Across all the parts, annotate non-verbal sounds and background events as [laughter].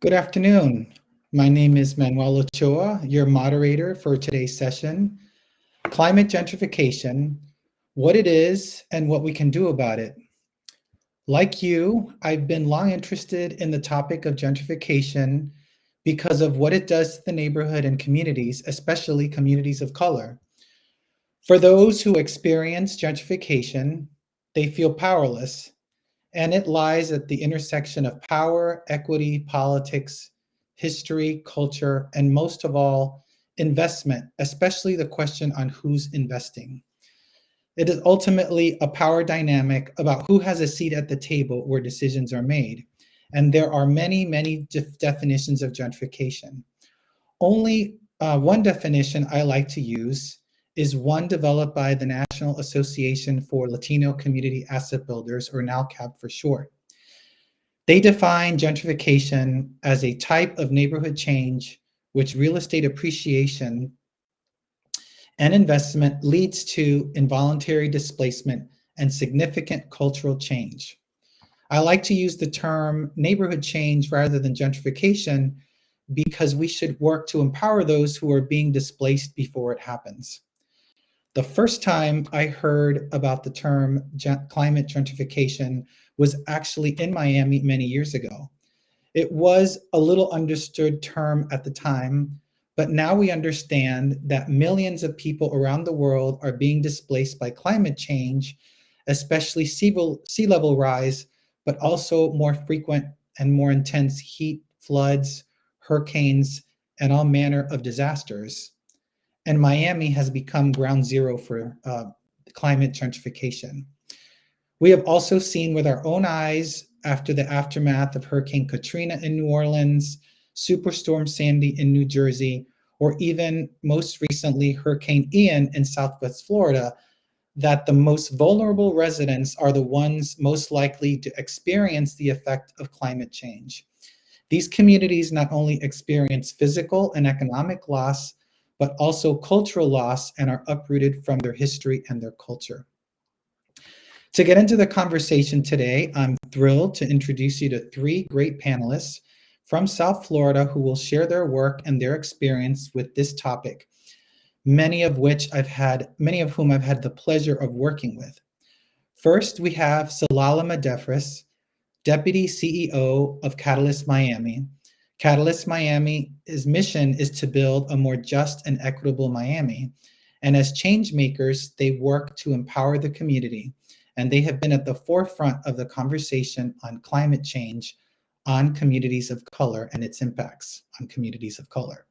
Good afternoon. My name is Manuel Ochoa, your moderator for today's session, Climate Gentrification, What It Is and What We Can Do About It. Like you, I've been long interested in the topic of gentrification because of what it does to the neighborhood and communities, especially communities of color. For those who experience gentrification, they feel powerless and it lies at the intersection of power, equity, politics, history, culture, and most of all, investment, especially the question on who's investing. It is ultimately a power dynamic about who has a seat at the table where decisions are made. And there are many, many definitions of gentrification. Only uh, one definition I like to use is one developed by the National Association for Latino Community Asset Builders, or NALCAB for short. They define gentrification as a type of neighborhood change which real estate appreciation and investment leads to involuntary displacement and significant cultural change. I like to use the term neighborhood change rather than gentrification because we should work to empower those who are being displaced before it happens. The first time I heard about the term climate gentrification was actually in Miami many years ago. It was a little understood term at the time, but now we understand that millions of people around the world are being displaced by climate change, especially sea level rise, but also more frequent and more intense heat, floods, hurricanes, and all manner of disasters and Miami has become ground zero for uh, climate gentrification. We have also seen with our own eyes after the aftermath of Hurricane Katrina in New Orleans, Superstorm Sandy in New Jersey, or even most recently Hurricane Ian in Southwest Florida, that the most vulnerable residents are the ones most likely to experience the effect of climate change. These communities not only experience physical and economic loss, but also cultural loss and are uprooted from their history and their culture. To get into the conversation today, I'm thrilled to introduce you to three great panelists from South Florida who will share their work and their experience with this topic, many of which I've had, many of whom I've had the pleasure of working with. First, we have Zelalem Adefris, Deputy CEO of Catalyst Miami, Catalyst Miami's mission is to build a more just and equitable Miami. And as change makers, they work to empower the community. And they have been at the forefront of the conversation on climate change on communities of color and its impacts on communities of color.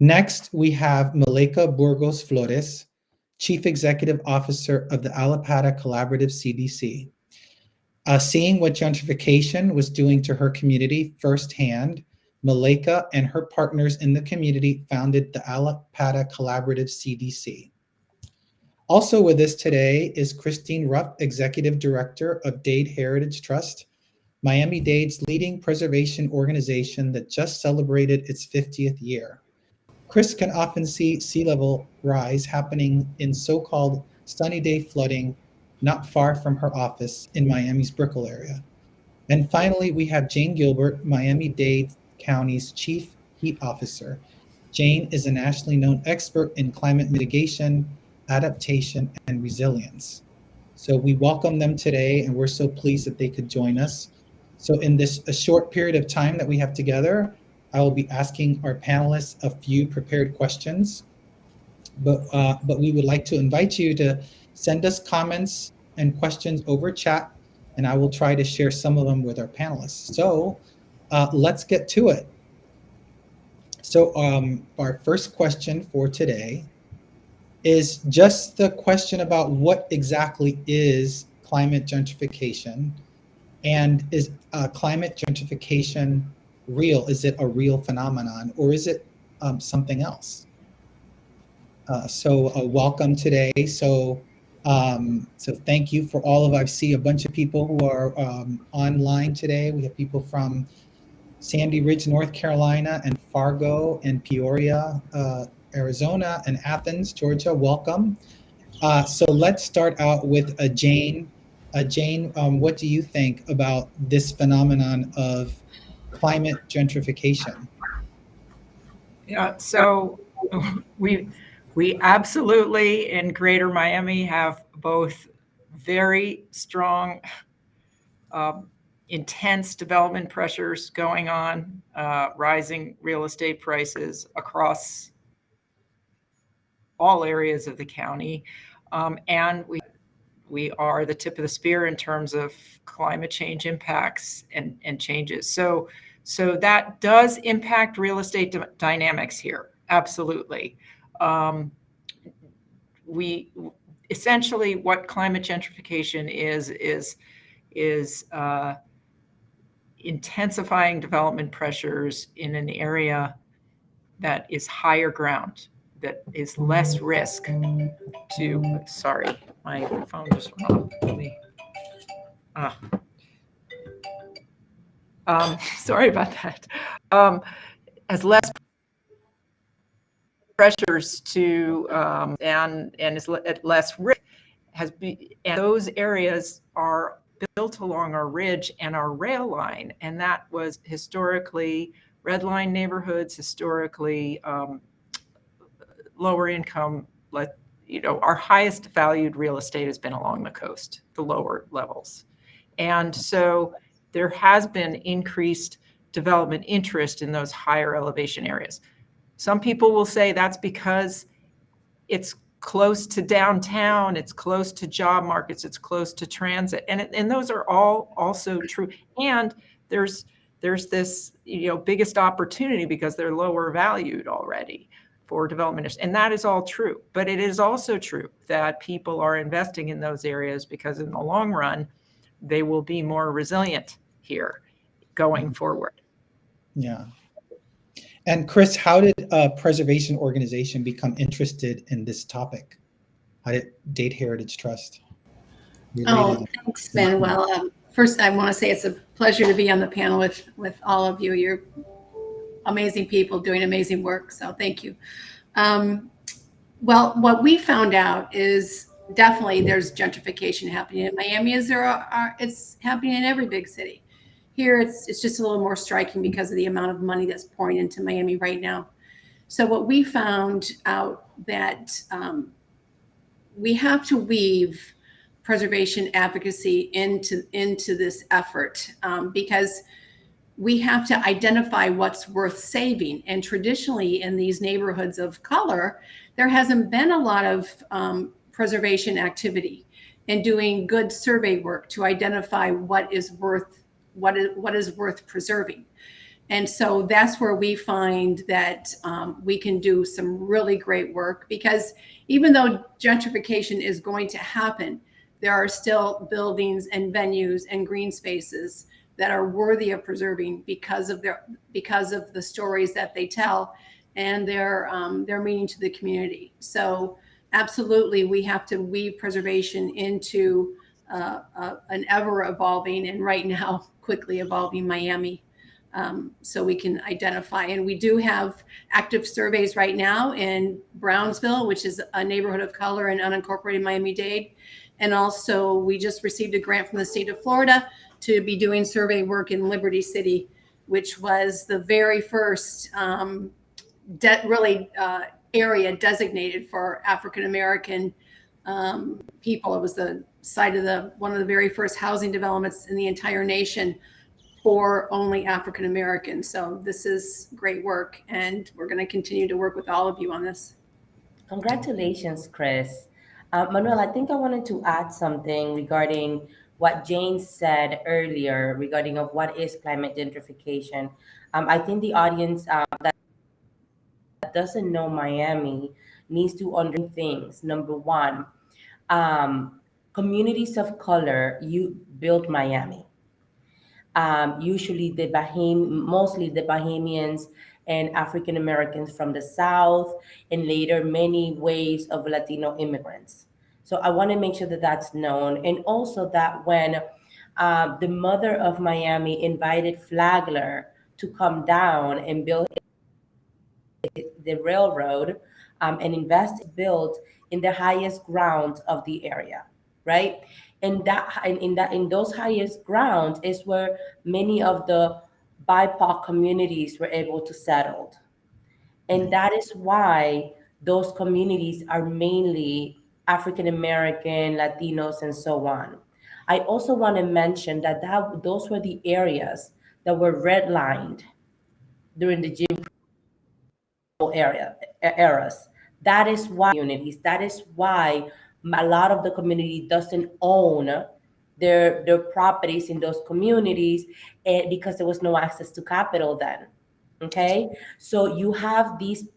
Next, we have Mileyka Burgos Flores, Chief Executive Officer of the Allapattah Collaborative CDC. Uh, seeing what gentrification was doing to her community firsthand, Mileyka and her partners in the community founded the Allapattah Collaborative CDC. Also with us today is Christine Rupp, Executive Director of Dade Heritage Trust, Miami-Dade's leading preservation organization that just celebrated its 50th year. Chris can often see sea level rise happening in so-called sunny day flooding not far from her office in Miami's Brickell area. And finally, we have Jane Gilbert, Miami-Dade County's Chief Heat Officer. Jane is a nationally known expert in climate mitigation, adaptation, and resilience. So we welcome them today, and we're so pleased that they could join us. So in this a short period of time that we have together, I will be asking our panelists a few prepared questions. But, uh, but we would like to invite you to send us comments and questions over chat, and I will try to share some of them with our panelists. So uh, let's get to it. So um, our first question for today is just the question about what exactly is climate gentrification and is uh, climate gentrification real? Is it a real phenomenon or is it um, something else? Uh, so uh, welcome today. So um, so thank you for all of, I see a bunch of people who are um, online today. We have people from Sandy Ridge, North Carolina, and Fargo and Peoria, uh, Arizona, and Athens, Georgia. Welcome. Uh, so let's start out with a Jane. Uh, Jane, um, what do you think about this phenomenon of climate gentrification? Yeah, so [laughs] we we absolutely in Greater Miami have both very strong, um, intense development pressures going on, uh, rising real estate prices across all areas of the county, um, and we we are the tip of the spear in terms of climate change impacts and, and changes. So, so that does impact real estate dynamics here. Absolutely. Um, we essentially what climate gentrification is is is uh, intensifying development pressures in an area that is higher ground that is less risk to, sorry, my phone just went off. Me, ah. Um, [laughs] sorry about that. Um, has less pressures to, um, and, and is at less risk has been, and those areas are built along our ridge and our rail line. And that was historically red line neighborhoods, historically um, lower income, let you know, our highest valued real estate has been along the coast, the lower levels. And so there has been increased development interest in those higher elevation areas. Some people will say that's because it's close to downtown, it's close to job markets, it's close to transit. And, and those are all also true. And there's there's this you know biggest opportunity because they're lower valued already for development. And that is all true. But it is also true that people are investing in those areas because in the long run, they will be more resilient here going mm-hmm. forward. Yeah. And Chris, how did a preservation organization become interested in this topic? How did Dade Heritage Trust? Oh, thanks, Manuel. Um, first, I want to say it's a pleasure to be on the panel with, with all of you. You're amazing people doing amazing work. So thank you. Um, well, what we found out is definitely there's gentrification happening in Miami as there are, are, it's happening in every big city. Here it's it's just a little more striking because of the amount of money that's pouring into Miami right now. So what we found out that um, we have to weave preservation advocacy into into this effort um, because we have to identify what's worth saving. And traditionally, in these neighborhoods of color, there hasn't been a lot of um, preservation activity and doing good survey work to identify what is worth what is what is worth preserving. And so that's where we find that um, we can do some really great work because even though gentrification is going to happen, there are still buildings and venues and green spaces that are worthy of preserving because of their because of the stories that they tell and their um, their meaning to the community. So absolutely, we have to weave preservation into uh, uh, an ever evolving and right now [laughs] quickly evolving Miami. Um, so we can identify. And we do have active surveys right now in Brownsville, which is a neighborhood of color in unincorporated Miami-Dade. And also we just received a grant from the state of Florida to be doing survey work in Liberty City, which was the very first um, really uh, area designated for African American um, people. It was the site of the one of the very first housing developments in the entire nation for only African Americans. So this is great work, and we're going to continue to work with all of you on this. Congratulations, Chris. Uh, Manuel, I think I wanted to add something regarding what Jane said earlier regarding of what is climate gentrification. Um, I think the audience uh, that doesn't know Miami needs to understand things. Number one, um, communities of color, you built Miami. Um, usually the Baham, mostly the Bahamians and African Americans from the South, and later many waves of Latino immigrants. So I want to make sure that that's known. And also that when uh, the mother of Miami invited Flagler to come down and build the railroad um, and invest built in the highest ground of the area, right? And that in that in those highest grounds is where many of the BIPOC communities were able to settle. And that is why those communities are mainly African American, Latinos, and so on. I also want to mention that, that those were the areas that were redlined during the Jim Crow area eras. That is why communities. That is why a lot of the community doesn't own their their properties in those communities and because there was no access to capital then okay? So you have these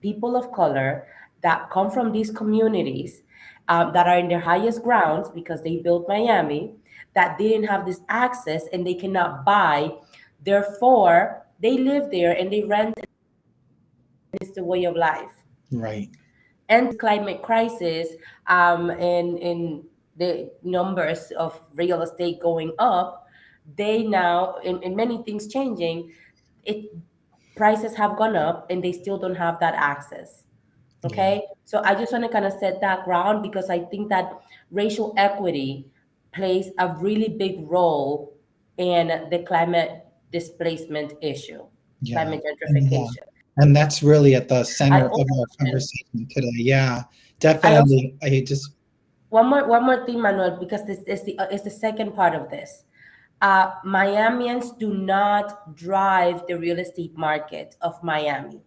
people of color that come from these communities um, that are in their highest grounds because they built miami that didn't have this access and they cannot buy. Therefore they live there and they rent. It's the way of life Right. and climate crisis um, and, and the numbers of real estate going up, they now, in, in many things changing, it prices have gone up and they still don't have that access. Okay, so I just want to kind of set that ground because I think that racial equity plays a really big role in the climate displacement issue, Yeah. climate gentrification. And that's really at the center of our conversation today. Yeah, definitely. I just, one more one more thing, Manuel, because this is the uh, is the second part of this. Uh, Miamians do not drive the real estate market of Miami.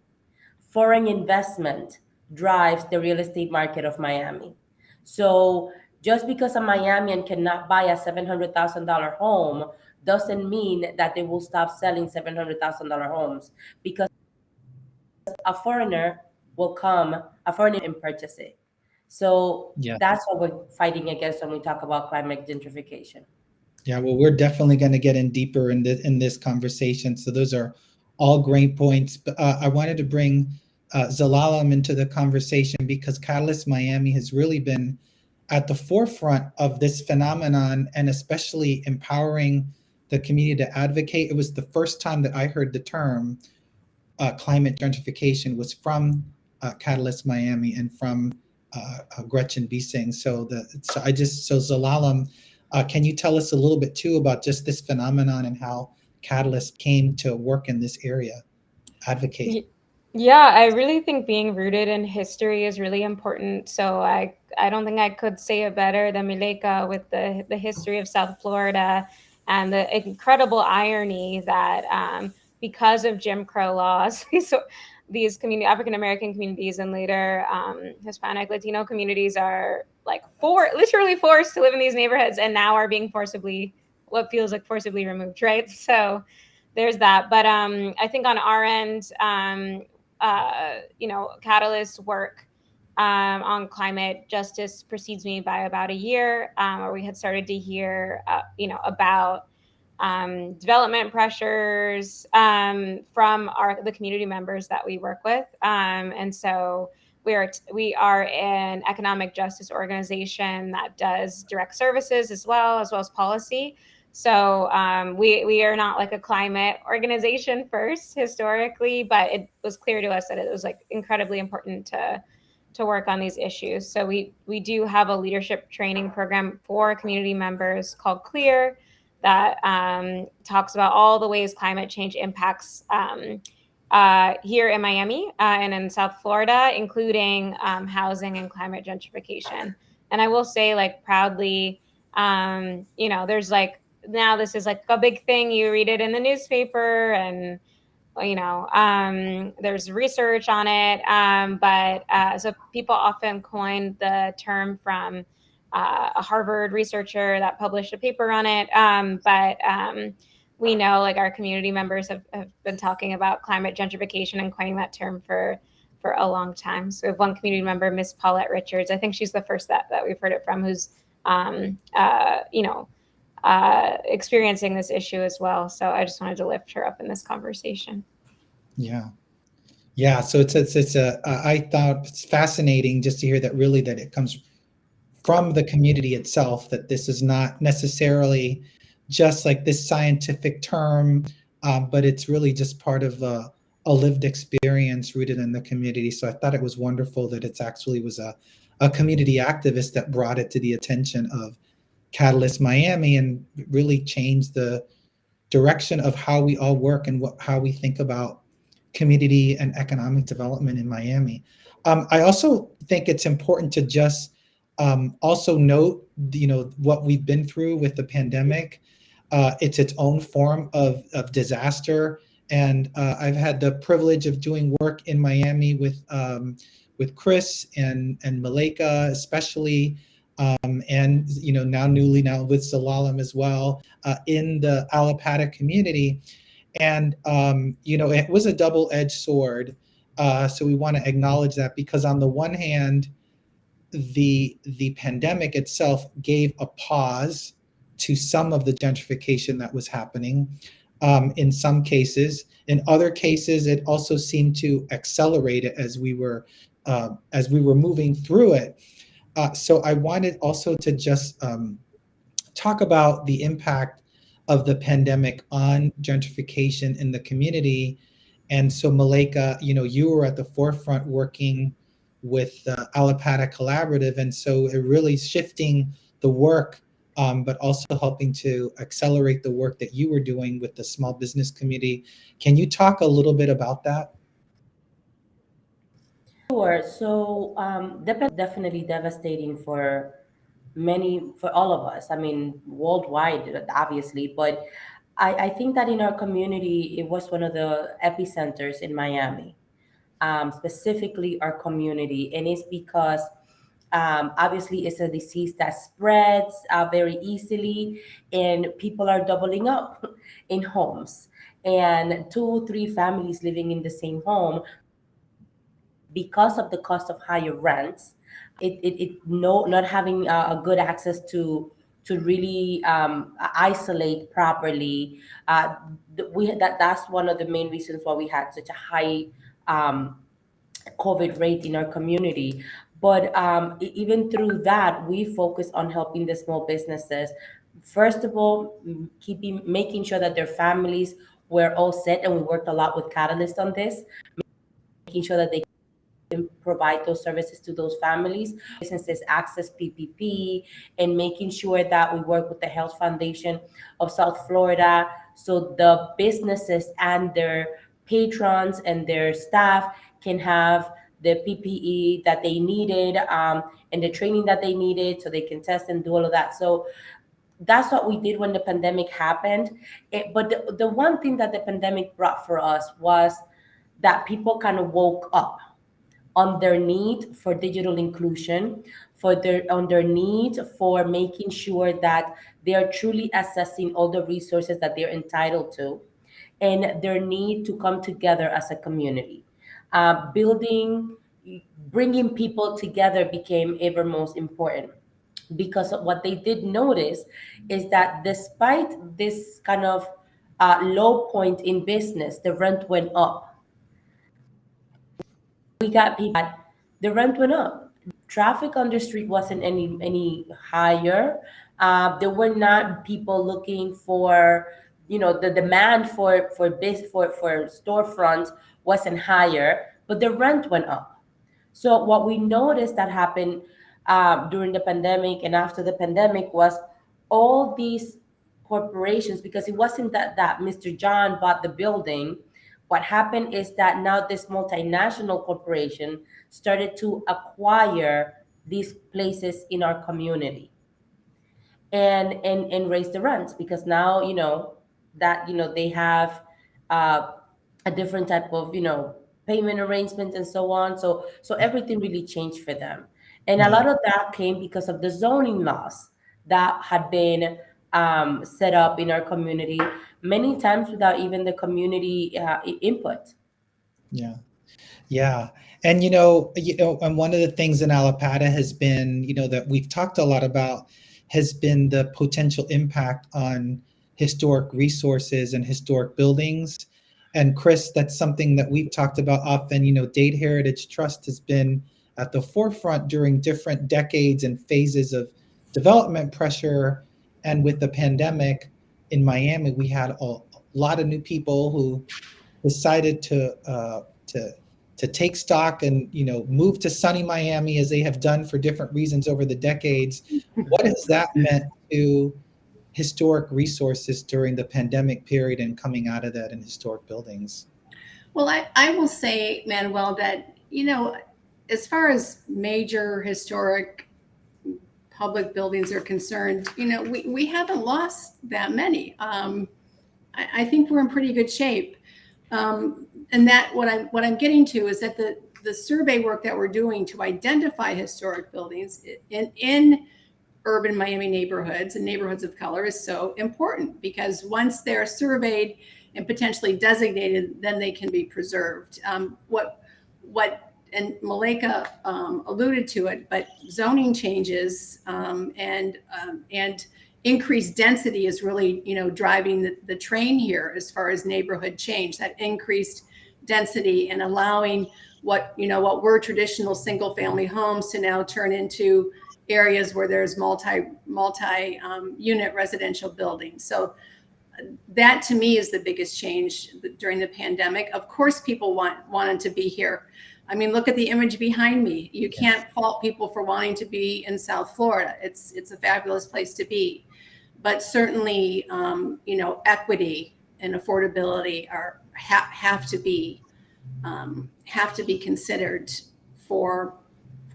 Foreign investment drives the real estate market of Miami. So just because a Miamian cannot buy a seven hundred thousand dollar home doesn't mean that they will stop selling seven hundred thousand dollar homes because a foreigner will come, a foreigner and purchase it. So Yeah. that's what we're fighting against when we talk about climate gentrification. yeah, well, we're definitely going to get in deeper in this, in this conversation. So those are all great points. But uh, I wanted to bring uh, Zelalem into the conversation because Catalyst Miami has really been at the forefront of this phenomenon and especially empowering the community to advocate. It was the first time that I heard the term uh, climate gentrification was from uh, Catalyst Miami and from uh, uh, Gretchen Beesing. So the so I just so Zelalem, uh, can you tell us a little bit too about just this phenomenon and how Catalyst came to work in this area, advocate? Yeah, I really think being rooted in history is really important. So I I don't think I could say it better than Mileyka with the the history of South Florida and the incredible irony that um, because of Jim Crow laws, [laughs] these these community African American communities and later um, Hispanic Latino communities are like for literally forced to live in these neighborhoods and now are being forcibly what feels like forcibly removed, right? [laughs] So there's that. But um, I think on our end, um, uh, you know, Catalyst work um, on climate justice precedes me by about a year, um, where we had started to hear, uh, you know, about um, development pressures um, from our the community members that we work with, um, and so we are we are an economic justice organization that does direct services as well as well as policy. So um, we we are not like a climate organization [laughs] first historically, but it was clear to us that it was like incredibly important to to work on these issues. So we we do have a leadership training program for community members called Clear that um, talks about all the ways climate change impacts um, uh, here in Miami uh, and in South Florida, including um, housing and climate gentrification. And I will say, like proudly, um, you know, there's like now this is like a big thing. You read it in the newspaper and you know um, there's research on it um, but uh, so people often coin the term from uh, a harvard researcher that published a paper on it um, but um, we know like our community members have, have been talking about climate gentrification and coining that term for for a long time so we have one community member miss paulette richards i think she's the first that, that we've heard it from who's um, uh, you know uh, experiencing this issue as well. So I just wanted to lift her up in this conversation. Yeah. Yeah. So it's, it's, it's a, I thought it's fascinating just to hear that really that it comes from the community itself, that this is not necessarily just like this scientific term, um, but it's really just part of a, a lived experience rooted in the community. So I thought it was wonderful that it's actually was a, a community activist that brought it to the attention of Catalyst Miami and really changed the direction of how we all work and what how we think about community and economic development in Miami. Um, I also think it's important to just um, also note, you know, what we've been through with the pandemic. Uh, it's its own form of, of disaster. And uh, I've had the privilege of doing work in Miami with um, with Chris and and Mileyka, especially, um, and you know now newly now with Zelalem as well uh, in the Allapattah community. And um, you know it was a double-edged sword. Uh, so we want to acknowledge that because on the one hand, the the pandemic itself gave a pause to some of the gentrification that was happening um, in some cases. In other cases, it also seemed to accelerate it as we were uh, as we were moving through it. Uh, so I wanted also to just um, talk about the impact of the pandemic on gentrification in the community. And so Mileyka, you know, you were at the forefront working with the Allapattah Collaborative. And so it really shifting the work um, but also helping to accelerate the work that you were doing with the small business community. Can you talk a little bit about that? Sure. So um, definitely devastating for many, for all of us. I mean, worldwide, obviously, but I, I think that in our community, it was one of the epicenters in Miami, um, specifically our community, and it's because um, obviously, it's a disease that spreads uh, very easily, and people are doubling up [laughs] in homes. And two, three families living in the same home because of the cost of higher rents, it, it, it no, not having a, a good access to to really um, isolate properly. Uh, we that that's one of the main reasons why we had such a high um, COVID rate in our community. But um, even through that, we focus on helping the small businesses. First of all, keeping making sure that their families were all set, and we worked a lot with Catalyst on this, making sure that they can provide those services to those families, businesses access PPP, and making sure that we work with the Health Foundation of South Florida, so the businesses and their patrons and their staff can have the PPE that they needed um, and the training that they needed so they can test and do all of that. So that's what we did when the pandemic happened. It, but the, the one thing that the pandemic brought for us was that people kind of woke up on their need for digital inclusion, for their on their need for making sure that they are truly assessing all the resources that they're entitled to, and their need to come together as a community uh, building, bringing people together became ever most important because what they did notice is that despite this kind of uh, low point in business, the rent went up. We got people, the rent went up. Traffic on the street wasn't any any higher. Uh, there were not people looking for, you know, the demand for for this for for storefronts wasn't higher, but the rent went up. So what we noticed that happened uh, during the pandemic and after the pandemic was all these corporations, because it wasn't that that Mr. John bought the building. What happened is that now this multinational corporation started to acquire these places in our community and and and raise the rents because now you know that you know they have uh, a different type of you know payment arrangements and so on. So so everything really changed for them. And a lot of that came because of the zoning laws that had been um, set up in our community many times without even the community uh, input. Yeah. Yeah. And you know you know and one of the things in Allapattah has been you know that we've talked a lot about has been the potential impact on historic resources and historic buildings and Chris, that's something that we've talked about often. You know, Dade Heritage Trust has been at the forefront during different decades and phases of development pressure. And with the pandemic in Miami, we had a lot of new people who decided to uh, to to take stock and you know move to sunny Miami as they have done for different reasons over the decades. what has that meant to historic resources during the pandemic period and coming out of that in historic buildings? Well, I, I will say, Manuel, that, you know, as far as major historic public buildings are concerned, you know, we, we haven't lost that many. Um, I, I think we're in pretty good shape. Um, and that what I'm what I'm getting to is that the the survey work that we're doing to identify historic buildings in in urban Miami neighborhoods and neighborhoods of color is so important because once they're surveyed and potentially designated, then they can be preserved. Um, what what and Mileyka um, alluded to it, but zoning changes um, and um, and increased density is really you know driving the, the train here as far as neighborhood change. That increased density and allowing what you know what were traditional single family homes to now turn into areas where there's multi multi um, unit residential buildings. So that to me is the biggest change during the pandemic. Of course, people want wanted to be here. I mean, look at the image behind me. You can't fault people for wanting to be in South Florida. It's it's a fabulous place to be, but certainly, um, you know, equity and affordability are ha- have to be um, have to be considered for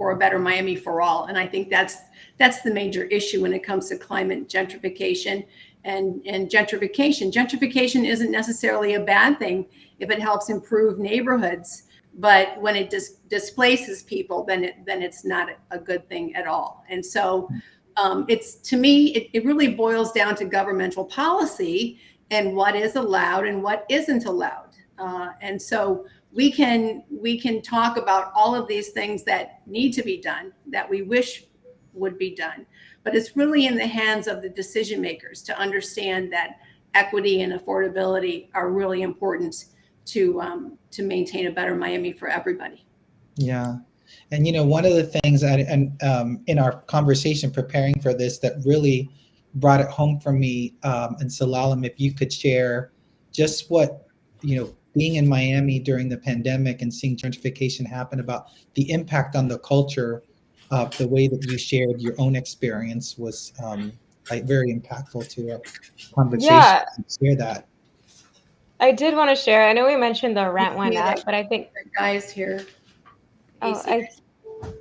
for a better Miami for all. And I think that's that's the major issue when it comes to climate gentrification and and gentrification. Gentrification isn't necessarily a bad thing if it helps improve neighborhoods, but when it dis- displaces people, then it then it's not a good thing at all. And so. Um, it's to me, it, it really boils down to governmental policy and what is allowed and what isn't allowed. Uh, and so we can we can talk about all of these things that need to be done that we wish would be done. But it's really in the hands of the decision makers to understand that equity and affordability are really important to um, to maintain a better miami for everybody. Yeah. And you know one of the things that and um, in our conversation preparing for this that really brought it home for me um, and Zelalem, if you could share just what you know being in Miami during the pandemic and seeing gentrification happen about the impact on the culture of the way that you shared your own experience was um, like very impactful to a conversation. Yeah. Share that. I did want to share. I know we mentioned the rent went up, but I think guys here Oh, I,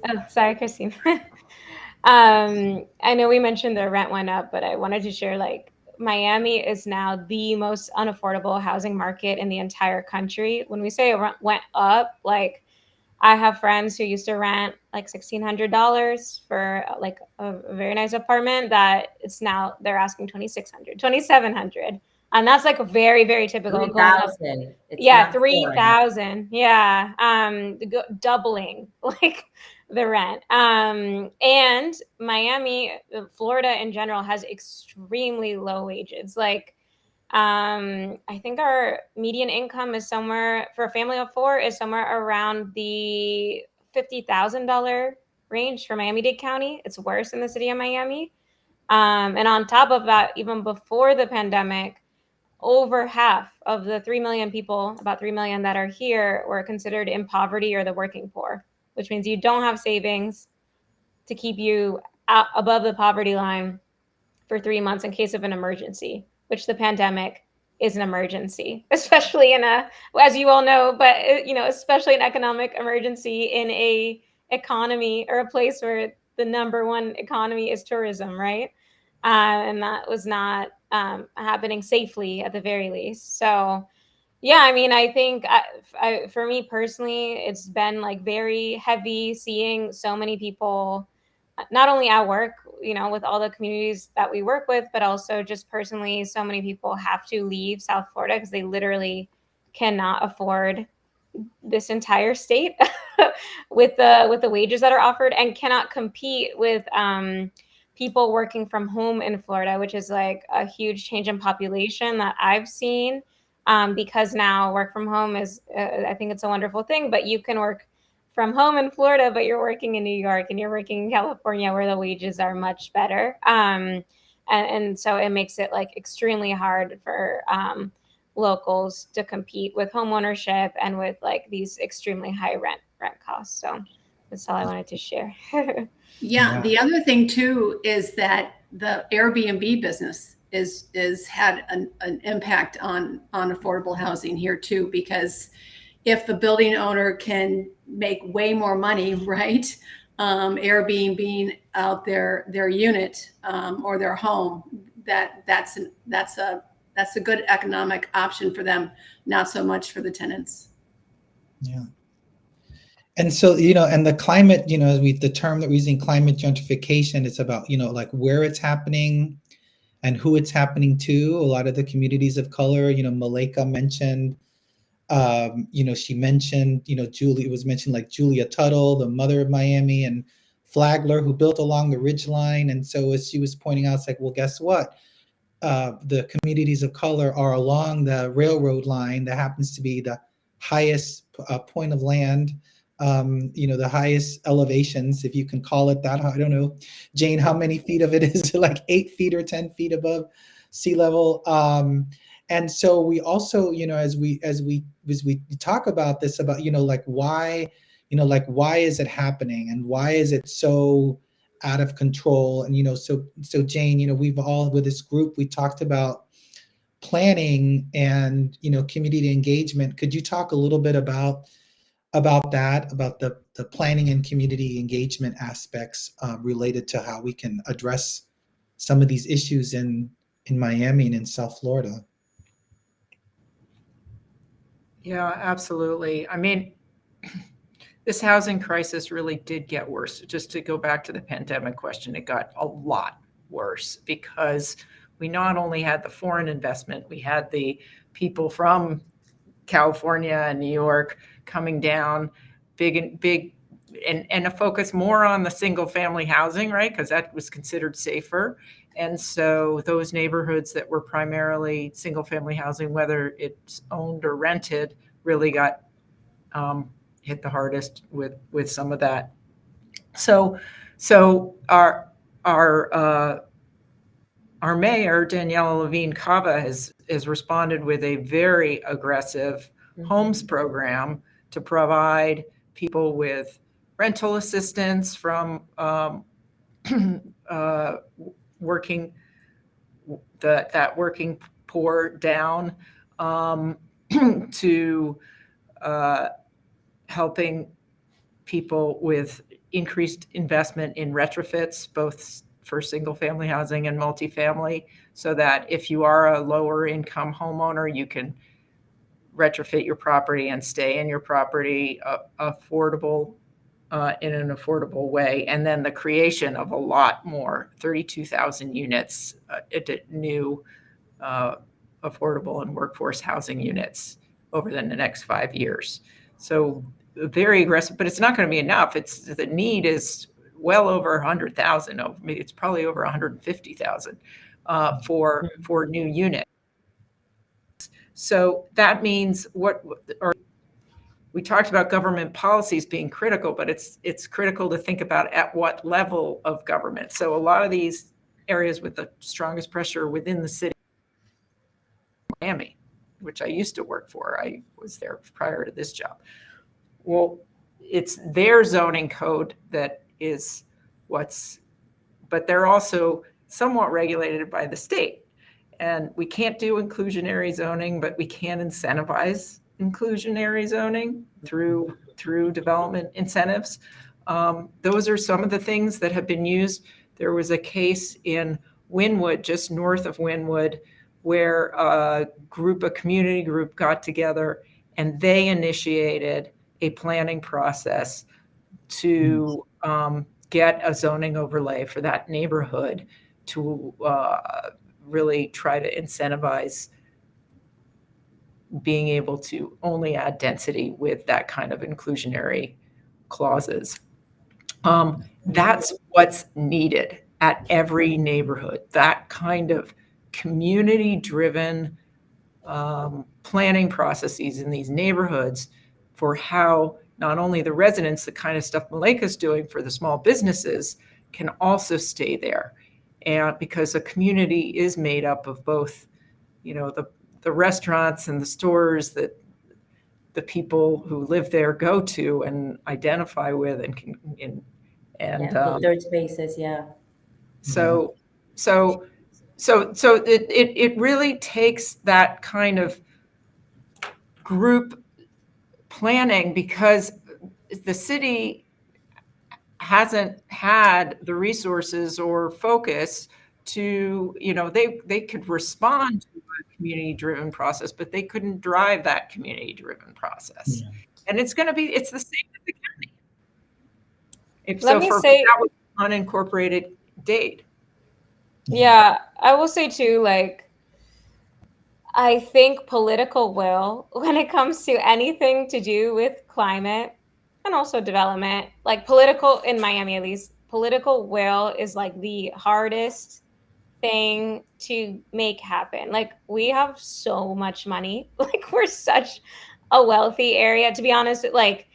oh, sorry, Christine. [laughs] um, I know we mentioned the rent went up, but I wanted to share like Miami is now the most unaffordable housing market in the entire country. When we say it went up, like I have friends who used to rent like sixteen hundred dollars for like a, very nice apartment that it's now they're asking 2600 2700 and that's like a very very typical Three going up. It's yeah not three yeah um the doubling [laughs] like the rent. Um and miami uh, florida in general has extremely low wages. Like um i think our median income is somewhere for a family of four is somewhere around the $50000 range for miami-dade county. It's worse in the city of miami. Um and on top of that even before the pandemic over half of the 3 million people, about 3 million that are here, were considered in poverty or the working poor, which means you don't have savings to keep you above the poverty line for three months in case of an emergency, which the pandemic is an emergency, [laughs] especially in a, as you all know, but uh, you know, especially an economic emergency in a economy or a place where the number one economy is tourism, right? Uh, and that was not um, happening safely at the very least. So, yeah, I mean, I think I, I, for me personally, it's been like very heavy seeing so many people, uh, not only at work, you know, with all the communities that we work with, but also just personally, so many people have to leave South Florida because they literally cannot afford this entire state [laughs] with the with the wages that are offered and cannot compete with um, people working from home in Florida, which is like a huge change in population that I've seen. Um, because now work from home is, uh, I think it's a wonderful thing, but you can work from home in Florida, but you're working in New York and you're working in California where the wages are much better. Um, and, and so it makes it like extremely hard for um, locals to compete with home ownership and with like these extremely high rent rent costs. So that's all I wanted to share. [laughs] Yeah, Yeah. the other thing too is that the Airbnb business is is had an, an impact on on affordable housing here too because if the building owner can make way more money [laughs] right um, Airbnb being out their their unit um, or their home that that's an, that's a that's a good economic option for them not so much for the tenants Yeah. And so, you know, and the climate, you know, we the term that we're using climate gentrification, it's about, you know, like where it's happening and who it's happening to. A lot of the communities of color, you know, Mileyka mentioned, um, you know, she mentioned, you know, Julie it was mentioned like Julia Tuttle, the mother of Miami, and Flagler, who built along the ridge line. And so as she was pointing out, it's like, well, guess what? Uh, the communities of color are along the railroad line that happens to be the highest uh, point of land um, you know, the highest elevations, if you can call it that. I don't know, Jane, how many feet of it is [laughs] like eight feet or 10 feet above sea level? Um, and so we also, you know, as we, as we, as we talk about this, about, you know, like why, you know, like why is it happening and why is it so out of control? And, you know, so, so Jane, you know, we've all, with this group, we talked about planning and, you know, community engagement. Could you talk a little bit about, about that, about the, the planning and community engagement aspects uh, related to how we can address some of these issues in, in Miami and in South Florida. Yeah, absolutely. I mean, [clears throat] this housing crisis really did get worse. Just to go back to the pandemic question, it got a lot worse because we not only had the foreign investment, we had the people from California and New York coming down, big and big, and, and a focus more on the single family housing, right? Because that was considered safer. And so those neighborhoods that were primarily single family housing, whether it's owned or rented, really got um, hit the hardest with with some of that. So so our our uh, our mayor Daniela Levine Cava has has responded with a very aggressive homes program to provide people with rental assistance from um, [clears throat] uh, working the, that working poor down um, [clears throat] to uh, helping people with increased investment in retrofits, both for single family housing and multifamily, so that if you are a lower income homeowner, you can retrofit your property and stay in your property uh, affordable uh, in an affordable way. And then the creation of a lot more, 32,000 units, uh, new uh, affordable and workforce housing units over the next five years. So very aggressive, but it's not going to be enough. It's the need is well over 100,000. It's probably over 150,000 uh, for for new units. So that means what, or we talked about government policies being critical, but it's it's critical to think about at what level of government. So a lot of these areas with the strongest pressure within the city, Miami, which I used to work for. I was there prior to this job. Well, it's their zoning code that is what's, but they're also somewhat regulated by the state. And we can't do inclusionary zoning, but we can incentivize inclusionary zoning through through development incentives. Um, those are some of the things that have been used. There was a case in Wynwood, just north of Wynwood, where a group, a community group got together and they initiated a planning process to um, get a zoning overlay for that neighborhood to uh, really try to incentivize being able to only add density with that kind of inclusionary clauses. Um, that's what's needed at every neighborhood, that kind of community-driven um, planning processes in these neighborhoods for how not only the residents, the kind of stuff Mileyka's doing for the small businesses, can also stay there and because a community is made up of both, you know, the the restaurants and the stores that the people who live there go to and identify with and can and, and yeah, um, third spaces, yeah. so so so so it, it it really takes that kind of group planning because the city hasn't had the resources or focus to you know they they could respond to a community driven process but they couldn't drive that community driven process. Yeah. and it's going to be it's the same with the county. If Let so me for say- that was unincorporated Dade. Yeah, I will say too, like, I think political will, [laughs] when it comes to anything to do with climate and also development, like political, in Miami at least, political will is like the hardest thing to make happen. Like, we have so much money. [laughs] Like, we're such a wealthy area, to be honest. Like,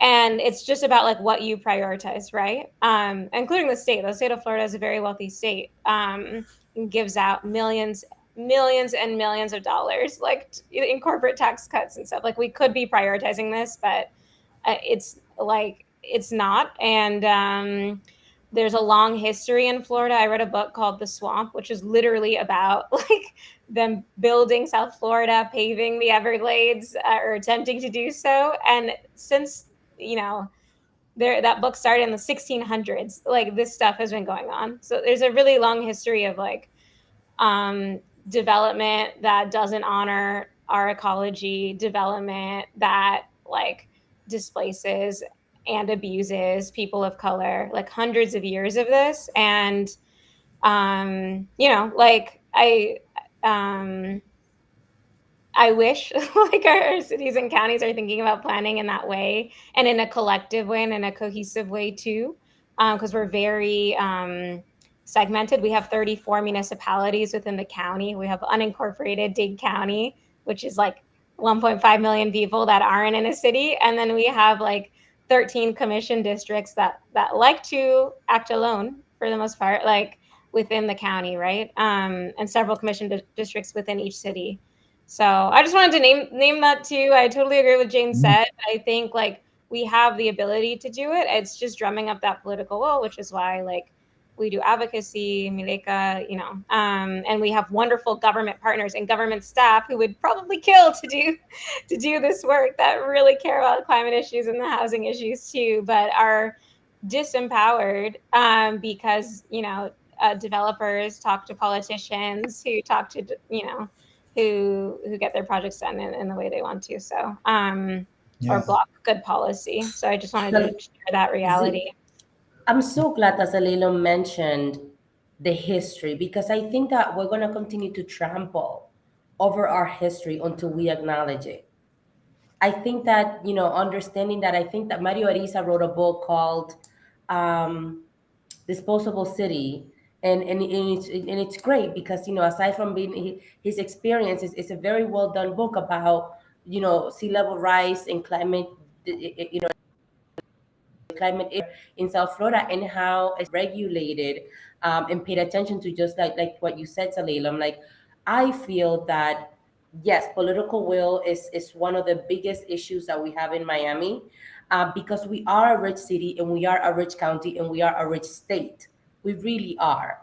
and it's just about like what you prioritize right um including the state the state of florida is a very wealthy state um gives out millions millions and millions of dollars like in corporate tax cuts and stuff like we could be prioritizing this but it's like it's not. And um there's a long history in florida. I read a book called the swamp which is literally about [laughs] like them building south florida paving the everglades uh, or attempting to do so. And since you know there that book started in the 1600s like this stuff has been going on. So there's a really long history of like um development that doesn't honor our ecology development that like displaces and abuses people of color like hundreds of years of this and um you know like i um I wish [laughs] like our cities and counties are thinking about planning in that way and in a collective way and in a cohesive way too, because we're very um, segmented. We have 34 municipalities within the county. We have unincorporated Dade County, which is like 1.5 million people that aren't in a city, and then we have like 13 commission districts that that like to act alone for the most part, like within the county, right? Um, and several commission di- districts within each city. So I just wanted to name name that too. I totally agree with Jane Mhm. said. I think like we have the ability to do it. It's just drumming up that political will, which is why like we do advocacy, Mileyka, you know, um, and we have wonderful government partners and government staff who would probably kill to do [laughs] to do this work that really care about climate issues and the housing issues too, but are disempowered um, because you know uh, developers talk to politicians who talk to you know who who get their projects done in, in the way they want to. So um, or block good policy. So I just wanted to share that reality. I'm so glad that Zelalem mentioned the history because I think that we're going to continue to trample over our history until we acknowledge it. I think that, you know, understanding that, I think that Mario Ariza wrote a book called um, Disposable City. And, and, and, it's, and it's great because, you know, aside from being his experience, it's, it's a very well done book about, you know, sea level rise and climate, you know, climate in South Florida and how it's regulated um, and paid attention to just like like what you said, Zelalem. Like I feel that yes, political will is is one of the biggest issues that we have in Miami uh, because we are a rich city and we are a rich county and we are a rich state. We really are,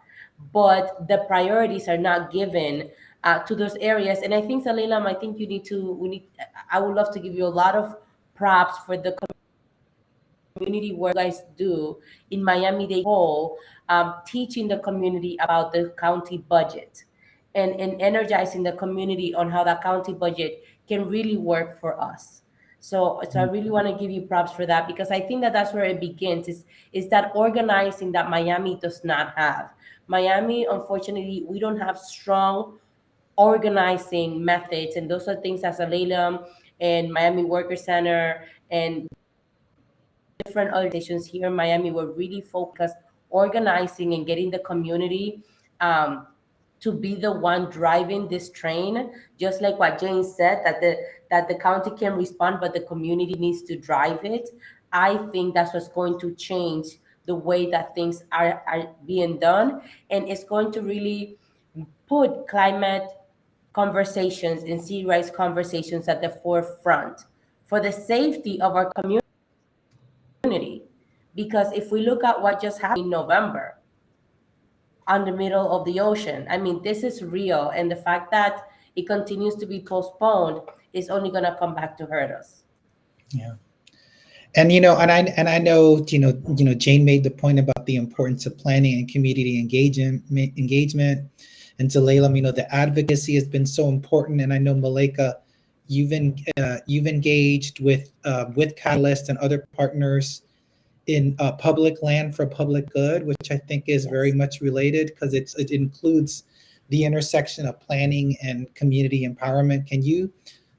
but the priorities are not given. Uh, to those areas, and I think Zelalem, I think you need to. We need. I would love to give you a lot of props for the community work guys do in Miami Dade Hall, um, teaching the community about the county budget and, and energizing the community on how that county budget can really work for us. So, so I really want to give you props for that because I think that that's where it begins is, is that organizing that Miami does not have. Miami, unfortunately, we don't have strong organizing methods. And those are things as Zelalem and Miami Worker Center and different organizations here in Miami were really focused organizing and getting the community um, to be the one driving this train. Just like what Jane said, that the that the county can respond, but the community needs to drive it. I think that's what's going to change the way that things are, are being done, and it's going to really put climate conversations and sea rise conversations at the forefront for the safety of our community community. Because if we look at what just happened in November, on the middle of the ocean. I mean, this is real. And the fact that it continues to be postponed is only going to come back to hurt us. Yeah. And you know, and I and I know, you know, you know, Jane made the point about the importance of planning and community engagement engagement. And to Layla, you know, the advocacy has been so important. And I know Mileyka, you've in, uh, you've engaged with uh, with Catalyst and other partners in uh, public land for public good, which I think is very much related because it's it includes the intersection of planning and community empowerment. Can you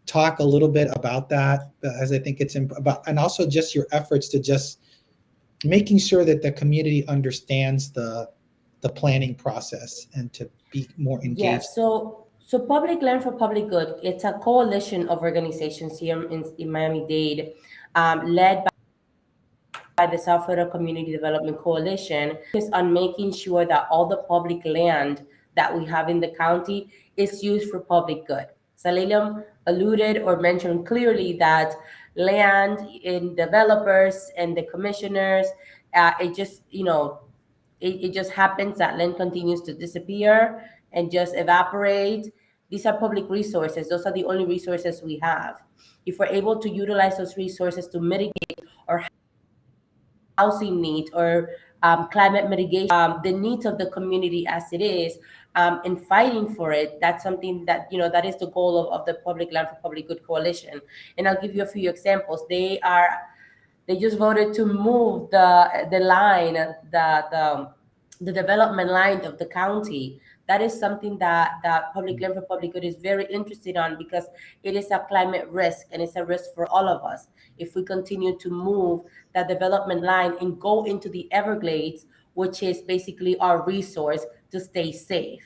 talk a little bit about that? As I think it's about, and also just your efforts to just making sure that the community understands the the planning process and to be more engaged. Yeah, so so Public Land for Public Good, it's a coalition of organizations here in, in Miami-Dade, um, led by, by the South Florida Community Development Coalition, is on making sure that all the public land that we have in the county is used for public good. Zelalem alluded or mentioned clearly that land in developers and the commissioners, uh, it just, you know, it, it just happens that land continues to disappear and just evaporate. These are public resources. Those are the only resources we have. If we're able to utilize those resources to mitigate our housing needs or um, climate mitigation, um, the needs of the community as it is, um, and fighting for it, that's something that, you know, that is the goal of, of the Public Land for Public Good Coalition. And I'll give you a few examples. They are they just voted to move the the line, the the the development line of the county. That is something that that Public Land for Public Good is very interested on because it is a climate risk and it's a risk for all of us if we continue to move that development line and go into the Everglades, which is basically our resource to stay safe.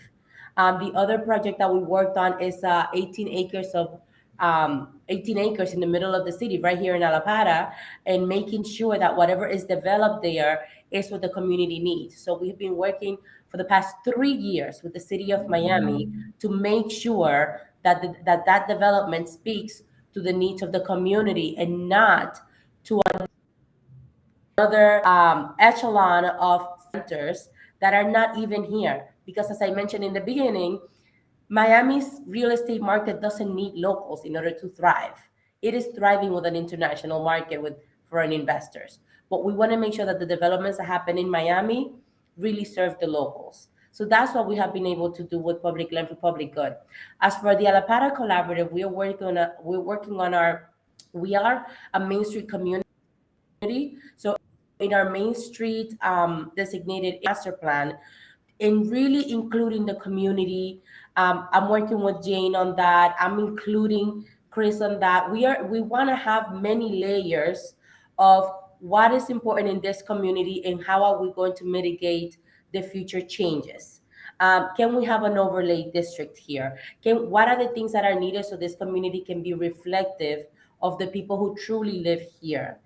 Um, the other project that we worked on is uh, 18 acres of um, 18 acres in the middle of the city, right here in Allapattah, and making sure that whatever is developed there is what the community needs. So we've been working for the past three years with the city of Miami to make sure that the, that, that development speaks to the needs of the community and not to another um, echelon of centers that are not even here. Because as I mentioned in the beginning, Miami's real estate market doesn't need locals in order to thrive. It is thriving with an international market with foreign investors. But we want to make sure that the developments that happen in Miami really serve the locals. So that's what we have been able to do with Public Land for Public Good. As for the Allapattah Collaborative, we are working on a, we're working on our we are a Main Street community. So in our Main Street um, designated master plan, in really including the community, um, I'm working with Jane on that. I'm including Chris on that. We are we want to have many layers of what is important in this community and how are we going to mitigate the future changes. Um, can we have an overlay district here? Can what are the things that are needed so this community can be reflective of the people who truly live here?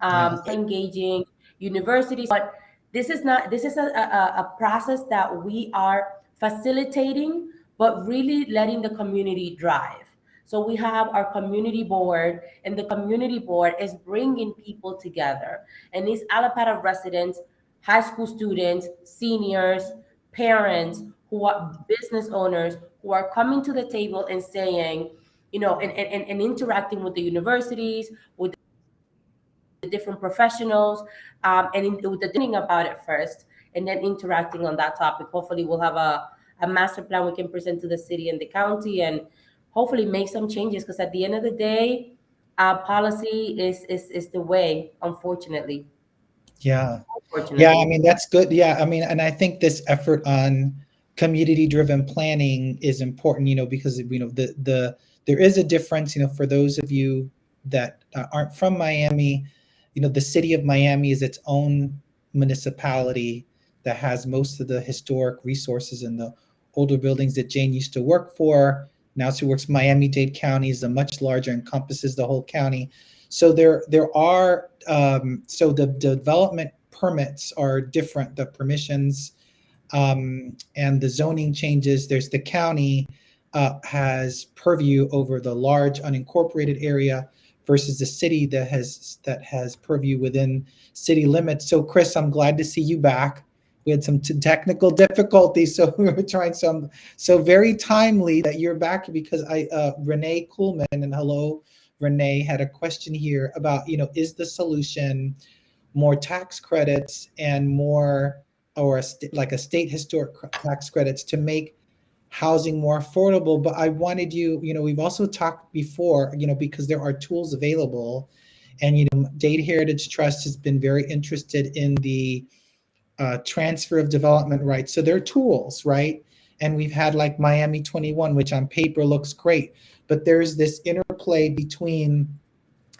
Um, Engaging universities, but this is not this is a, a, a process that we are facilitating, but really letting the community drive. So we have our community board, and the community board is bringing people together. And these Allapattah residents, high school students, seniors, parents, who are business owners, who are coming to the table and saying, you know, and, and, and interacting with the universities, with the different professionals, um, and in, with the thinking about it first, and then interacting on that topic. Hopefully, we'll have a, a master plan we can present to the city and the county, and hopefully make some changes. Because at the end of the day, uh, policy is is is the way. Unfortunately. Yeah. Unfortunately. Yeah, I mean that's good. Yeah, I mean, and I think this effort on community-driven planning is important. You know, because you know the the there is a difference. You know, for those of you that aren't from Miami, you know, the city of Miami is its own municipality that has most of the historic resources and the older buildings that Jane used to work for. Now she works Miami-Dade County is a much larger, encompasses the whole county. So there there are um, so the, the development permits are different. The permissions um, and the zoning changes. There's the county uh, has purview over the large unincorporated area versus the city that has that has purview within city limits. So Chris, I'm glad to see you back. We had some technical difficulties, [laughs] so we were trying some. So very timely that you're back because I uh, Renee Kuhlman and hello Renee had a question here about you know is the solution more tax credits and more or a like a state historic tax credits to make housing more affordable but i wanted you you know we've also talked before you know because there are tools available and you know Dade Heritage Trust has been very interested in the uh, transfer of development rights. So they're tools right? And we've had like miami 21 which on paper looks great but there's this interplay between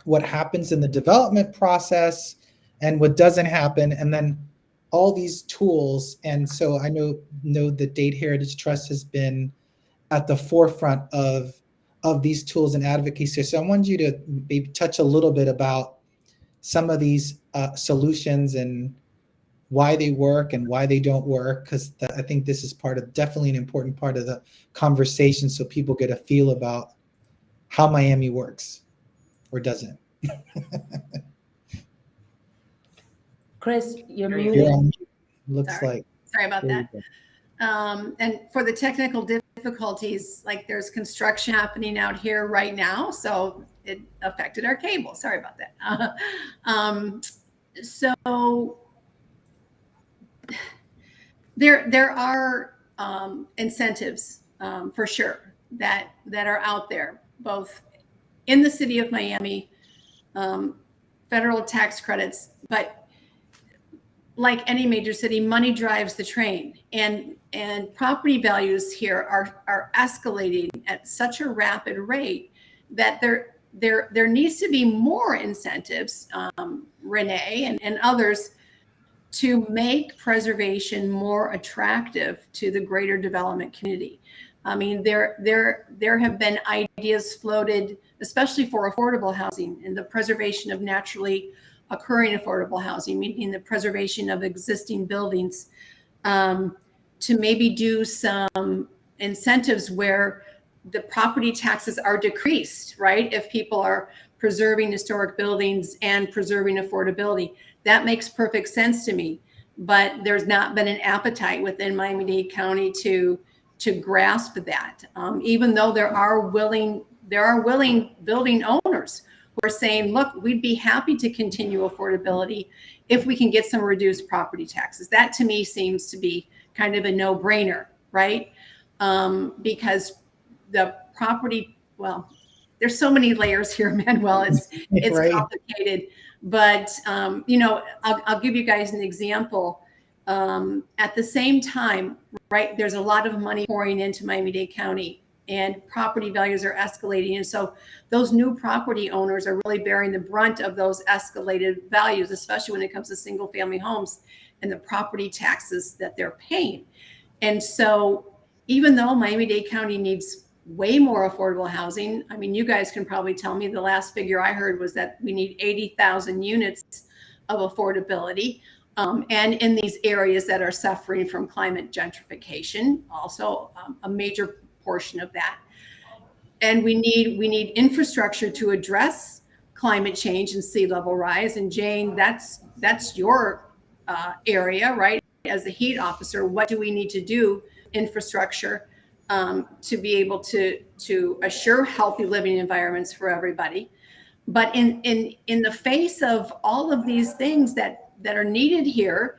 what happens in the development process and what doesn't happen and then all these tools. And so i know know the Dade Heritage Trust has been at the forefront of of these tools and advocacy. So i wanted you to maybe touch a little bit about some of these uh, solutions and why they work and why they don't work because i think this is part of definitely an important part of the conversation so people get a feel about how miami works or doesn't [laughs] Chris, you're You're muted. You're on mute, looks Sorry. like Sorry about that. Um, and for the technical difficulties, like there's construction happening out here right now, so it affected our cable. Sorry about that. [laughs] um, so there there are um, incentives um, for sure that that are out there, both in the city of Miami, um, federal tax credits, but like any major city, money drives the train, and and property values here are are escalating at such a rapid rate that there there there needs to be more incentives, um, Renee and, and others, to make preservation more attractive to the greater development community. I mean, there there there have been ideas floated, especially for affordable housing and the preservation of naturally occurring affordable housing, meaning the preservation of existing buildings, um, to maybe do some incentives where the property taxes are decreased, right? If people are preserving historic buildings and preserving affordability, that makes perfect sense to me. But there's not been an appetite within Miami-Dade County to to grasp that, um, even though there are willing there are willing building owners who are saying, look, we'd be happy to continue affordability if we can get some reduced property taxes. That to me seems to be kind of a no-brainer, right? Um, because the property, well, there's so many layers here, [laughs] Manuel. It's it's right complicated, but um, you know, I'll, I'll give you guys an example. Um, at the same time, right, there's a lot of money pouring into Miami-Dade County, and property values are escalating, and so those new property owners are really bearing the brunt of those escalated values, especially when it comes to single-family homes and the property taxes that they're paying. And so, even though Miami-Dade County needs way more affordable housing. I mean, you guys can probably tell me the last figure I heard was that we need 80,000 units of affordability. Um, and in these areas that are suffering from climate gentrification, also um, a major portion of that. And we need we need infrastructure to address climate change and sea level rise. And Jane, that's that's your uh, area, right? As the heat officer, what do we need to do infrastructure um, to be able to to assure healthy living environments for everybody. But in in in the face of all of these things that that are needed here,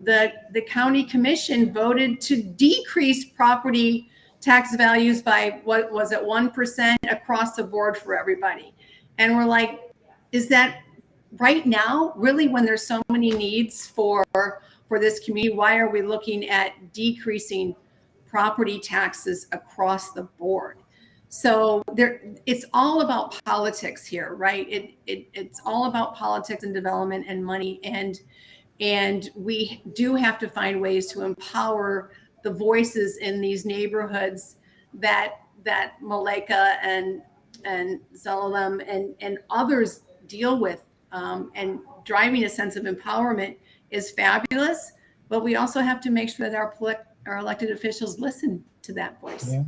the the county commission voted to decrease property tax values by what was it one percent across the board for everybody, and we're like, is that right now really when there's so many needs for for this community? Why are we looking at decreasing? Property taxes across the board. So there, it's all about politics here, right? It, it it's all about politics and development and money, and and we do have to find ways to empower the voices in these neighborhoods that that Mileyka and and Zelalem and and others deal with, um, and driving a sense of empowerment is fabulous. But we also have to make sure that our our elected officials listen to that voice. Yeah.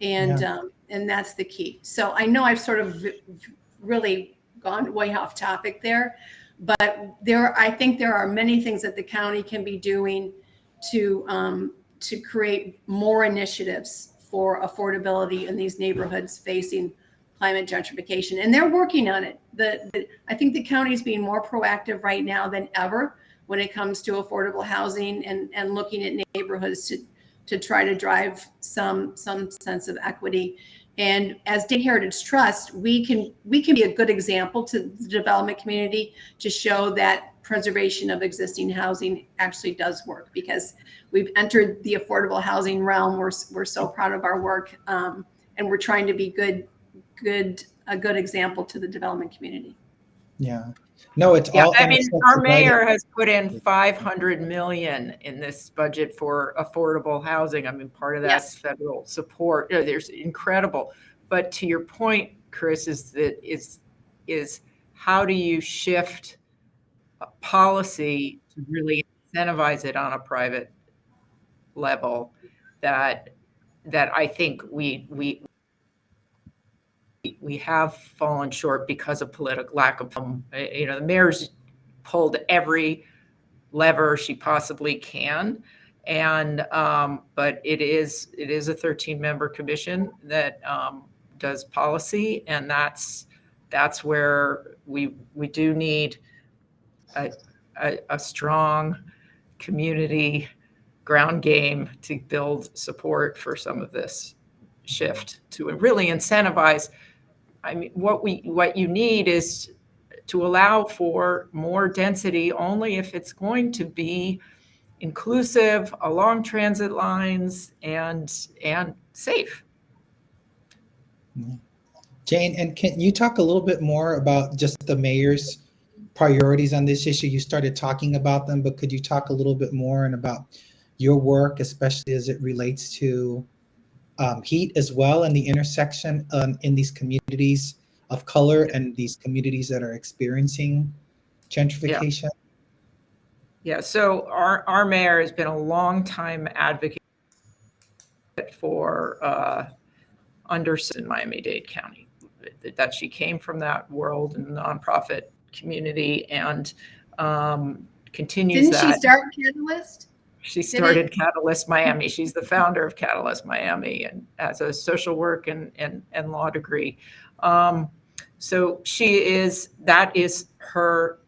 And Yeah. um, and that's the key. So I know I've sort of really gone way off topic there, but there I think there are many things that the county can be doing to um, to create more initiatives for affordability in these neighborhoods facing climate gentrification, and they're working on it. The, the I think the county is being more proactive right now than ever when it comes to affordable housing and and looking at neighborhoods to to try to drive some some sense of equity. And as Dade Heritage Trust, we can we can be a good example to the development community to show that preservation of existing housing actually does work because we've entered the affordable housing realm. We're we're so proud of our work, um, and we're trying to be good good a good example to the development community. Yeah. No, it's Yeah, all. I mean, our mayor has put in 500 million in this budget for affordable housing. I mean, part of that's Yes. federal support. You know, There's incredible. But to your point, Chris, is that is is how do you shift a policy to really incentivize it on a private level that that I think we we we have fallen short because of political lack of um, you know the mayor's pulled every lever she possibly can. And um, but it is it is a 13 member commission that um, does policy and that's that's where we we do need a, a, a strong community ground game to build support for some of this shift to really incentivize I mean, what we, what you need is to allow for more density only if it's going to be inclusive along transit lines and, and safe. Jane, and can you talk a little bit more about just the mayor's priorities on this issue? You started talking about them, but could you talk a little bit more and about your work, especially as it relates to um, heat as well and the intersection um, in these communities of color and these communities that are experiencing gentrification? Yeah, yeah so our, our mayor has been a long time advocate for uh, unders in Miami-Dade County. That she came from that world and nonprofit community and um, continues Didn't that. she start Catalyst? She Did started Catalyst Miami. She's the founder of Catalyst Miami and has a social work and, and, and law degree. Um, so she is, that is her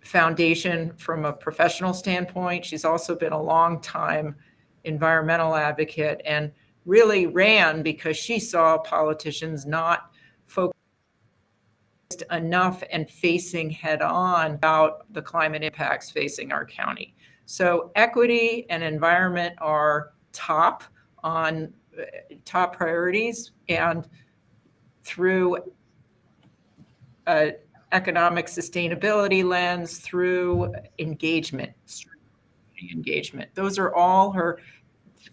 foundation from a professional standpoint. She's also been a long time environmental advocate and really ran because she saw politicians not focused enough and facing head on about the climate impacts facing our county. So equity and environment are top on uh, top priorities and through a economic sustainability lens, through engagement, engagement. Those are all her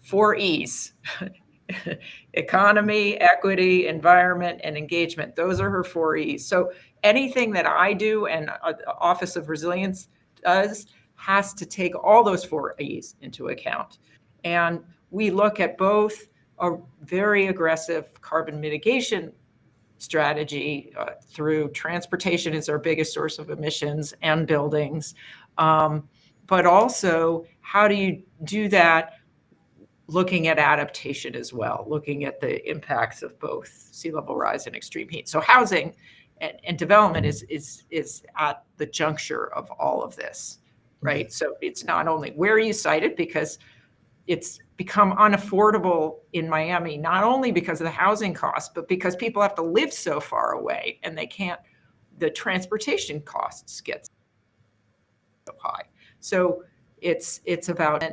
four E's. [laughs] Economy, equity, environment, and engagement. Those are her four E's. So anything that I do and uh, the Office of Resilience does has to take all those four E's into account. And we look at both a very aggressive carbon mitigation strategy uh, through transportation is our biggest source of emissions and buildings. Um, but also, how do you do that looking at adaptation as well, looking at the impacts of both sea level rise and extreme heat. So housing and, and development is, is, is at the juncture of all of this right? So it's not only where you site it because it's become unaffordable in Miami, not only because of the housing costs, but because people have to live so far away and they can't, the transportation costs get so high. So it's, it's about.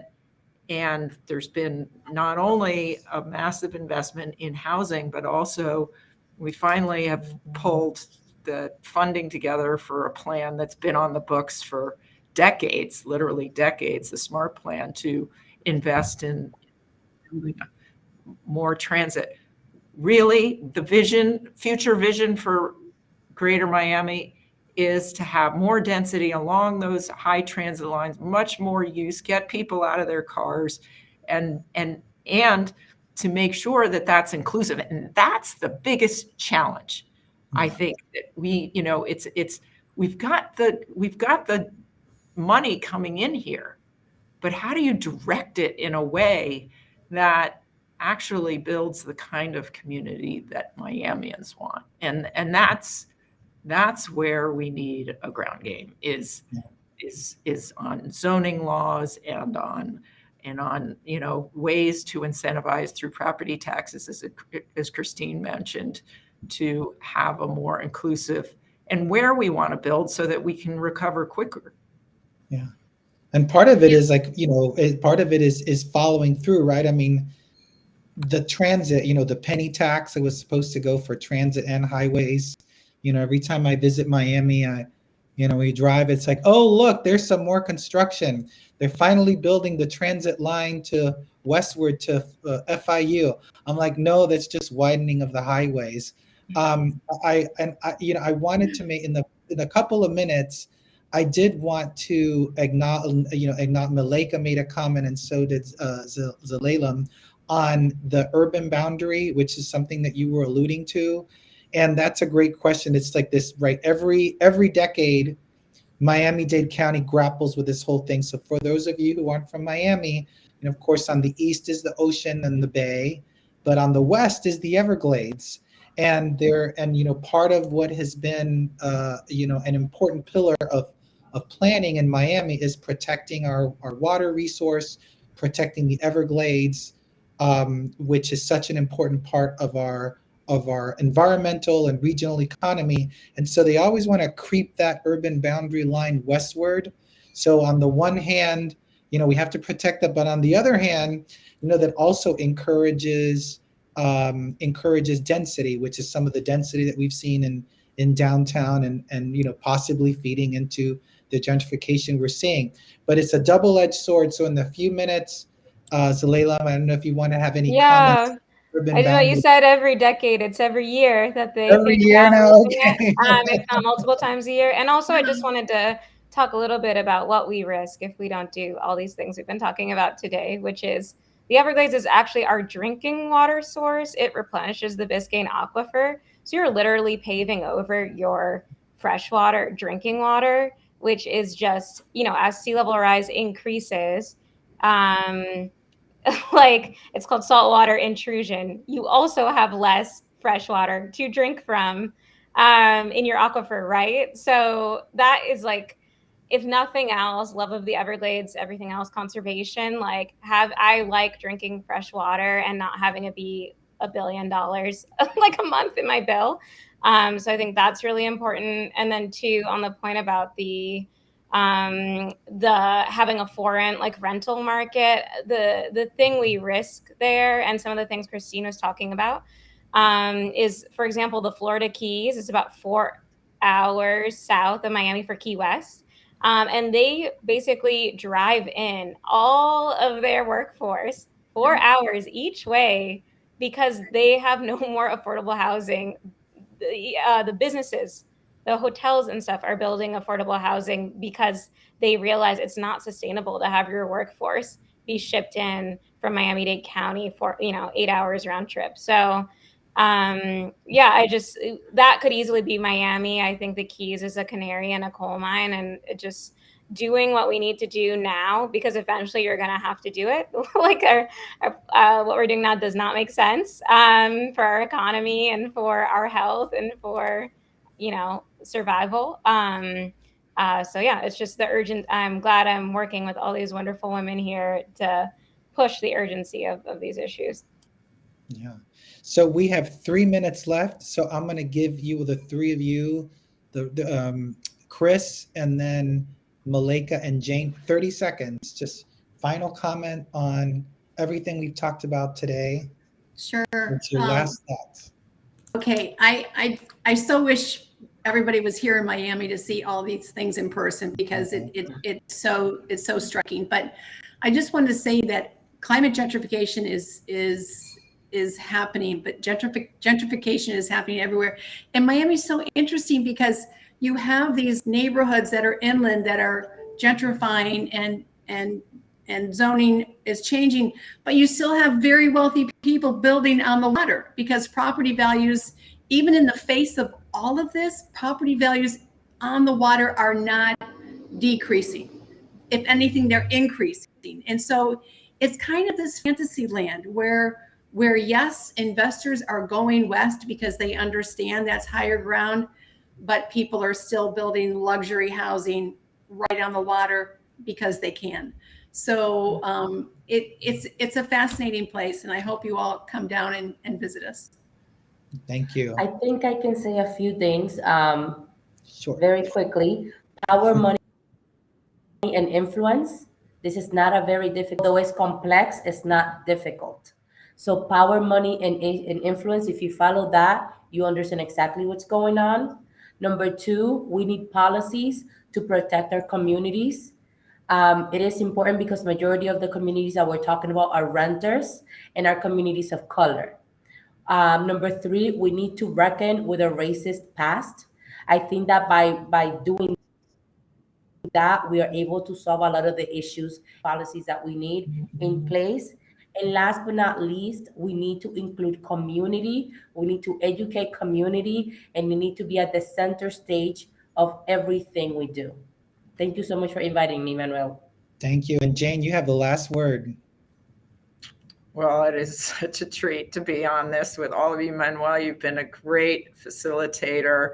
And there's been not only a massive investment in housing, but also we finally have pulled the funding together for a plan that's been on the books for decades, literally decades, the SMART plan to invest in more transit. Really, the vision, future vision for Greater Miami is to have more density along those high transit lines, much more use, get people out of their cars, and and and to make sure that that's inclusive. And that's the biggest challenge. I mm. think that we, you know, it's it's we've got the we've got the money coming in here, but how do you direct it in a way that actually builds the kind of community that Miamians want? And and that's that's where we need a ground game is is is on zoning laws and on and on you know ways to incentivize through property taxes as as Christine mentioned to have a more inclusive and where we want to build so that we can recover quicker. And part of it is like, you know, it, part of it is is following through, right? I mean, the transit, you know, the penny tax it was supposed to go for transit and highways. You know, every time I visit Miami, I, you know, we drive, it's like, oh, look, there's some more construction. They're finally building the transit line to westward to uh, FIU. I'm like, no, that's just widening of the highways. Um, I and I, you know, I wanted to make in the in a couple of minutes. I did want to acknowledge, you know, acknowledge made a comment and so did uh, Z- Zelalem on the urban boundary, which is something that you were alluding to. And that's a great question. It's like this, right? Every every decade, Miami-Dade County grapples with this whole thing. So for those of you who aren't from Miami, and of course on the east is the ocean and the bay, but on the west is the Everglades and there and you know part of what has been uh, you know an important pillar of of planning in Miami is protecting our our water resource, protecting the Everglades, um, which is such an important part of our of our environmental and regional economy. And so they always want to creep that urban boundary line westward. So on the one hand, you know we have to protect that, but on the other hand, you know that also encourages um, encourages density, which is some of the density that we've seen in in downtown and and you know possibly feeding into the gentrification we're seeing. But it's a double-edged sword. So in the few minutes, uh, Zelalem, I don't know if you want to have any Yeah. comments. I know you said every decade. It's every year that they Every year now, okay. [laughs] um, if not multiple times a year. And also, I just wanted to talk a little bit about what we risk if we don't do all these things we've been talking about today, which is the Everglades is actually our drinking water source. It replenishes the Biscayne aquifer. So you're literally paving over your freshwater drinking water, which is just, you know, as sea level rise increases, um, [laughs] like it's called saltwater intrusion. You also have less fresh water to drink from um, in your aquifer, right? So that is like, if nothing else, love of the Everglades, everything else, conservation. Like, have I like drinking fresh water and not having it be a billion dollars [laughs] like a month in my bill. Um, so I think that's really important. And then two, on the point about the um the having a foreign like rental market the the thing we risk there and some of the things christine was talking about um is for example the florida keys is about four hours south of miami for key west um, and they basically drive in all of their workforce four hours each way because they have no [laughs] more affordable housing the, uh, the businesses the hotels and stuff are building affordable housing because they realize it's not sustainable to have your workforce be shipped in from Miami-Dade County for you know eight hours round trip. So um, yeah, I just that could easily be Miami. I think the Keys is a canary in a coal mine, and it just doing what we need to do now because eventually you're going to have to do it. [laughs] like our, our uh, what we're doing now does not make sense um, for our economy and for our health and for you know survival um uh so yeah it's just the urgent i'm glad i'm working with all these wonderful women here to push the urgency of, of these issues Yeah. So we have three minutes left. So I'm going to give you the three of you, the, the um, Chris and then Mileyka and Jane, 30 seconds. Just final comment on everything we've talked about today. Sure. What's your Um, last thoughts? Okay, I, I, I so wish everybody was here in Miami to see all these things in person because it, it, it's so, it's so striking. But I just wanted to say that climate gentrification is, is, is happening, but gentrific, gentrification is happening everywhere. And Miami's so interesting because you have these neighborhoods that are inland that are gentrifying and, and, and zoning is changing, but you still have very wealthy people building on the water because property values, even in the face of all of this, property values on the water are not decreasing. if anything, they're increasing. And so it's kind of this fantasy land where where yes, investors are going west because they understand that's higher ground, but people are still building luxury housing right on the water because they can. So um, it, it's it's a fascinating place, and I hope you all come down and, and visit us. Thank you. I think I can say a few things um, Sure. very quickly. Power, [laughs] money, and influence. This is not a very difficult, though it's complex, it's not difficult. So power, money, and, and influence, if you follow that, you understand exactly what's going on. Number two, we need policies to protect our communities. Um, it is important because majority of the communities that we're talking about are renters and are communities of color. Um, number three, we need to reckon with a racist past. I think that by by doing that, we are able to solve a lot of the issues, policies that we need in place. And last but not least, we need to include community. We need to educate community, and we need to be at the center stage of everything we do. Thank you so much for inviting me, Manuel. Thank you. And Jane, you have the last word. Well, it is [laughs] such a treat to be on this with all of you, Manuel. You've been a great facilitator.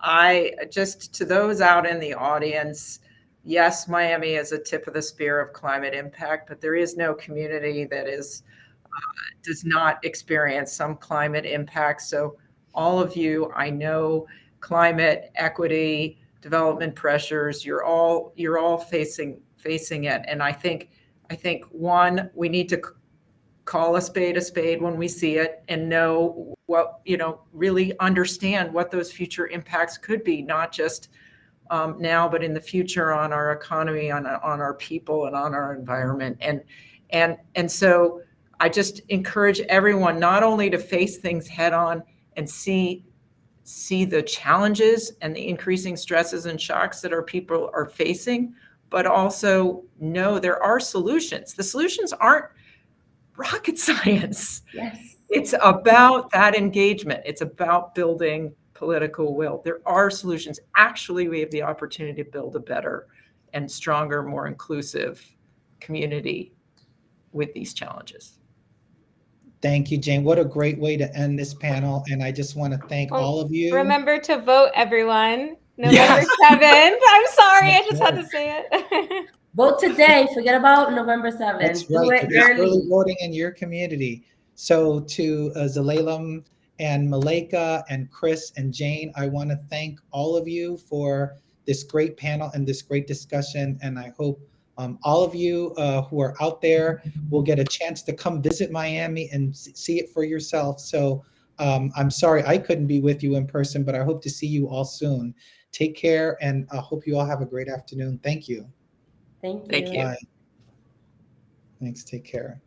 I just, to those out in the audience, yes, Miami is a tip of the spear of climate impact, but there is no community that is uh, does not experience some climate impact. So all of you, I know climate equity, development pressures, you're all you're all facing facing it. And I think I think one, we need to call a spade a spade when we see it and know what, you know, really understand what those future impacts could be, not just um, now, but in the future on our economy, on, on our people and on our environment. And, and, and so I just encourage everyone not only to face things head on and see, see the challenges and the increasing stresses and shocks that our people are facing, but also know there are solutions. The solutions aren't rocket [laughs] science. Yes. It's about that engagement. It's about building political will. There are solutions. Actually, we have the opportunity to build a better and stronger, more inclusive community with these challenges. Thank you, Jane. What a great way to end this panel. And I just want to thank Oh, all of you. Remember to vote, everyone. November Yes. 7th. [laughs] I'm sorry, I just had to say it. [laughs] Vote today. Forget about November 7th. That's Do right. it early. early voting in your community. So to uh, Zelalem and Mileyka and Chris and Jane, I want to thank all of you for this great panel and this great discussion. And I hope um, all of you uh, who are out there will get a chance to come visit Miami and see it for yourself. So um, I'm sorry I couldn't be with you in person, but I hope to see you all soon. Take care and I hope you all have a great afternoon. Thank you. Thank you. Thank you. Bye. Thanks. Take care.